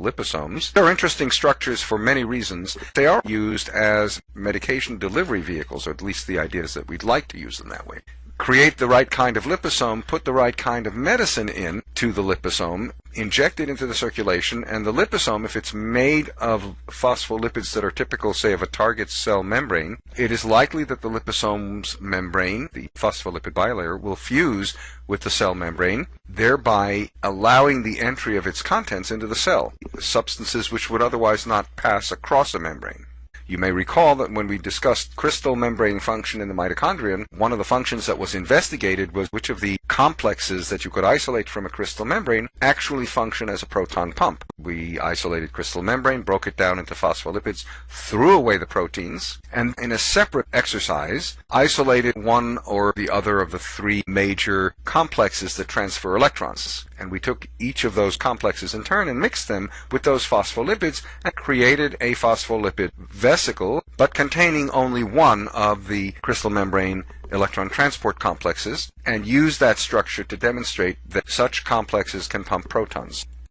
liposomes. They're interesting structures for many reasons. They are used as medication delivery vehicles, or at least the idea is that we'd like to use them that way create the right kind of liposome, put the right kind of medicine in to the liposome, inject it into the circulation, and the liposome, if it's made of phospholipids that are typical, say, of a target cell membrane, it is likely that the liposome's membrane, the phospholipid bilayer, will fuse with the cell membrane, thereby allowing the entry of its contents into the cell, substances which would otherwise not pass across a membrane. You may recall that when we discussed cristal membrane function in the mitochondrion, one of the functions that was investigated was which of the complexes that you could isolate from a cristal membrane actually function as a proton pump. We isolated cristal membrane, broke it down into phospholipids, threw away the proteins, and in a separate exercise, isolated one or the other of the three major complexes that transfer electrons. And we took each of those complexes in turn and mixed them with those phospholipids and created a phospholipid vesicle, but containing only one of the cristal membrane electron transport complexes, and used that structure to demonstrate that such complexes can pump protons.